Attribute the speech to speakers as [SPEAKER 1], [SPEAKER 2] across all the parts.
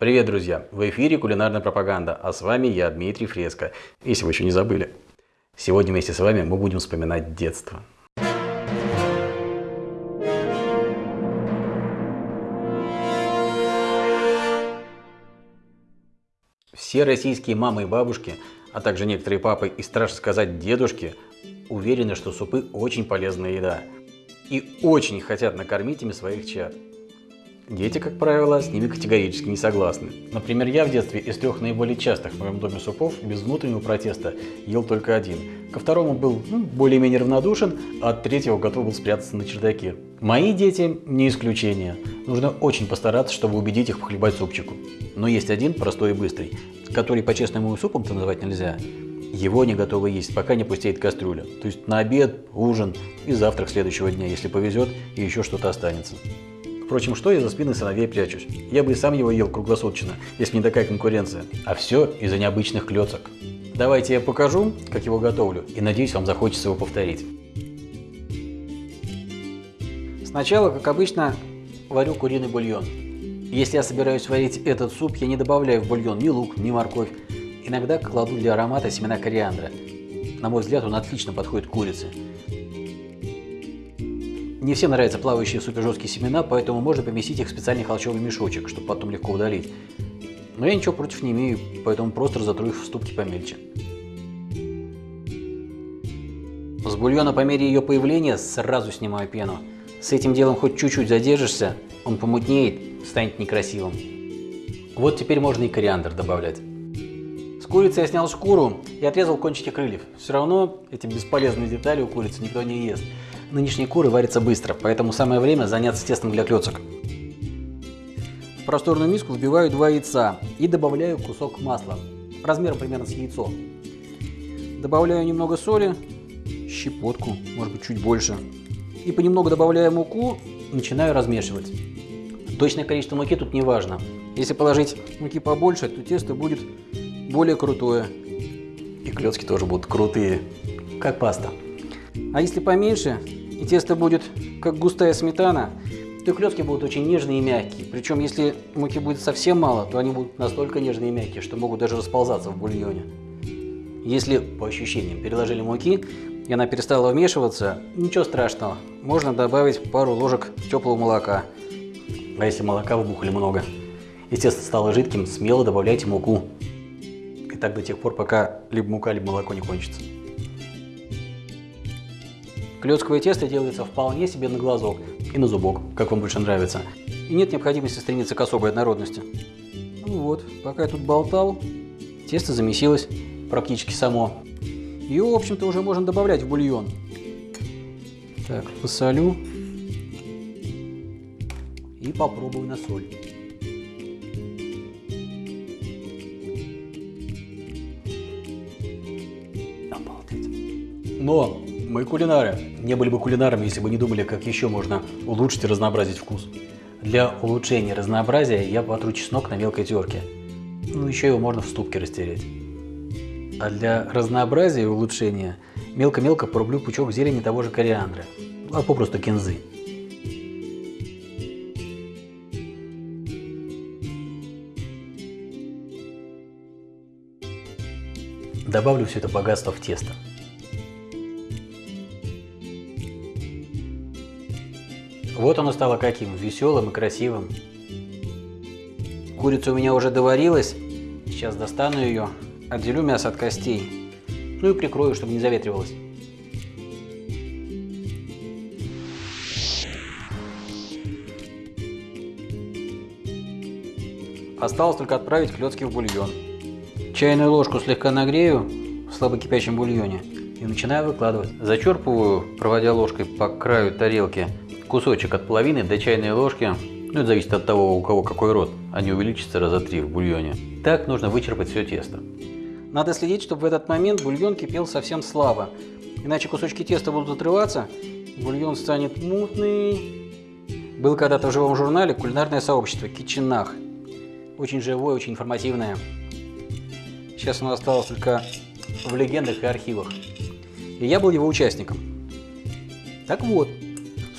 [SPEAKER 1] Привет, друзья! В эфире кулинарная пропаганда, а с вами я, Дмитрий Фреско, если вы еще не забыли. Сегодня вместе с вами мы будем вспоминать детство. Все российские мамы и бабушки, а также некоторые папы и, страшно сказать, дедушки, уверены, что супы очень полезная еда и очень хотят накормить ими своих чад. Дети, как правило, с ними категорически не согласны. Например, я в детстве из трех наиболее частых в моем доме супов без внутреннего протеста ел только один. Ко второму был ну, более-менее равнодушен, а от третьего готов был спрятаться на чердаке. Мои дети не исключение. Нужно очень постараться, чтобы убедить их похлебать супчику. Но есть один, простой и быстрый, который по-честному супом-то называть нельзя. Его не готовы есть, пока не пустеет кастрюля. То есть на обед, ужин и завтрак следующего дня, если повезет и еще что-то останется. Впрочем, что я за спиной сыновей прячусь? Я бы и сам его ел круглосуточно, если не такая конкуренция. А все из-за необычных клеток. Давайте я покажу, как его готовлю, и надеюсь, вам захочется его повторить. Сначала, как обычно, варю куриный бульон. Если я собираюсь варить этот суп, я не добавляю в бульон ни лук, ни морковь. Иногда кладу для аромата семена кориандра. На мой взгляд, он отлично подходит к курице. Не всем нравятся плавающие супержесткие семена, поэтому можно поместить их в специальный холщовый мешочек, чтобы потом легко удалить. Но я ничего против не имею, поэтому просто разотру их в ступки помельче. С бульона по мере ее появления сразу снимаю пену. С этим делом хоть чуть-чуть задержишься, он помутнеет, станет некрасивым. Вот теперь можно и кориандр добавлять. С курицы я снял шкуру и отрезал кончики крыльев. Все равно эти бесполезные детали у курицы никто не ест. Нынешние куры варятся быстро, поэтому самое время заняться тестом для клеток. В просторную миску вбиваю два яйца и добавляю кусок масла, размером примерно с яйцо. Добавляю немного соли, щепотку, может быть чуть больше. И понемногу добавляя муку, начинаю размешивать. Точное количество муки тут не важно. Если положить муки побольше, то тесто будет более крутое. И клетки тоже будут крутые, как паста. А если поменьше, и тесто будет как густая сметана, то клетки будут очень нежные и мягкие. Причем, если муки будет совсем мало, то они будут настолько нежные и мягкие, что могут даже расползаться в бульоне. Если, по ощущениям, переложили муки, и она перестала вмешиваться, ничего страшного. Можно добавить пару ложек теплого молока. А если молока вбухали много, и тесто стало жидким, смело добавляйте муку. И так до тех пор, пока либо мука, либо молоко не кончится. Клетковое тесто делается вполне себе на глазок и на зубок, как вам больше нравится. И нет необходимости стремиться к особой однородности. Ну вот, пока я тут болтал, тесто замесилось практически само. Ее, в общем-то, уже можно добавлять в бульон. Так, посолю и попробую на соль. Обалдеть. Но мы кулинары. Не были бы кулинарами, если бы не думали, как еще можно улучшить и разнообразить вкус. Для улучшения разнообразия я потру чеснок на мелкой терке. Ну, еще его можно в ступке растереть. А для разнообразия и улучшения мелко-мелко порублю пучок зелени того же кориандра, а попросту кинзы. Добавлю все это богатство в тесто. Вот оно стало каким, веселым и красивым. Курица у меня уже доварилась. Сейчас достану ее, отделю мясо от костей. Ну и прикрою, чтобы не заветривалось. Осталось только отправить клетки в бульон. Чайную ложку слегка нагрею в слабо кипящем бульоне и начинаю выкладывать. Зачерпываю, проводя ложкой по краю тарелки, кусочек от половины до чайной ложки. Ну, это зависит от того, у кого какой рот. Они увеличатся раза три в бульоне. Так нужно вычерпать все тесто. Надо следить, чтобы в этот момент бульон кипел совсем слабо. Иначе кусочки теста будут отрываться, бульон станет мутный. Был когда-то в живом журнале кулинарное сообщество Кичинах. Очень живое, очень информативное. Сейчас оно осталось только в легендах и архивах. И я был его участником. Так вот,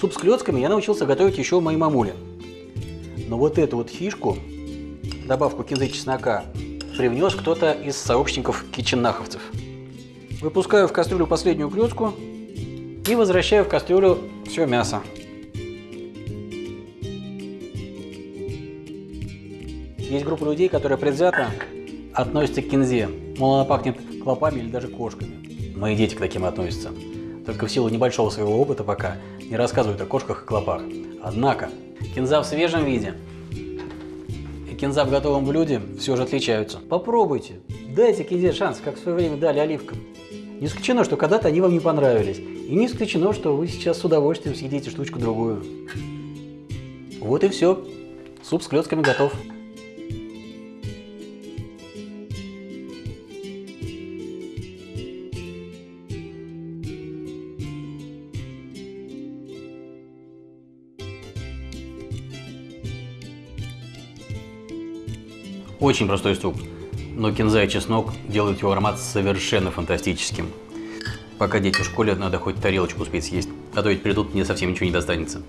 [SPEAKER 1] Суп с клетками я научился готовить еще у моей мамули. Но вот эту вот фишку добавку кинзы и чеснока привнес кто-то из сообщников киченнаховцев. Выпускаю в кастрюлю последнюю клетку и возвращаю в кастрюлю все мясо. Есть группа людей, которые предвзято относятся к кинзе. Мол, она пахнет клопами или даже кошками. Мои дети к таким относятся. Только в силу небольшого своего опыта пока не рассказывают о кошках и клопах. Однако, кинза в свежем виде и кинза в готовом блюде все же отличаются. Попробуйте, дайте кинзе шанс, как в свое время дали оливкам. Не исключено, что когда-то они вам не понравились. И не исключено, что вы сейчас с удовольствием съедите штучку-другую. Вот и все. Суп с клетками готов. Очень простой суп, но кинза и чеснок делают его аромат совершенно фантастическим. Пока дети в школе, надо хоть тарелочку успеть съесть, а то ведь придут, мне совсем ничего не достанется.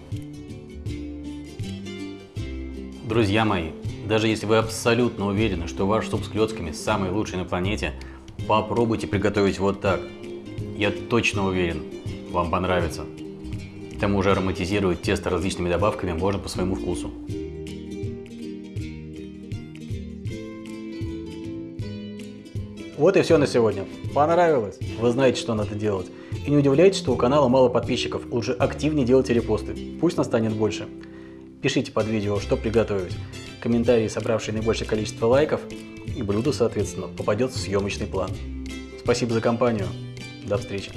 [SPEAKER 1] Друзья мои, даже если вы абсолютно уверены, что ваш суп с клетками самый лучший на планете, попробуйте приготовить вот так. Я точно уверен, вам понравится. К тому же ароматизировать тесто различными добавками можно по своему вкусу. Вот и все на сегодня. Понравилось? Вы знаете, что надо делать. И не удивляйтесь, что у канала мало подписчиков. Лучше активнее делайте репосты. Пусть нас станет больше. Пишите под видео, что приготовить. Комментарии, собравшие наибольшее количество лайков, и блюдо, соответственно, попадет в съемочный план. Спасибо за компанию. До встречи.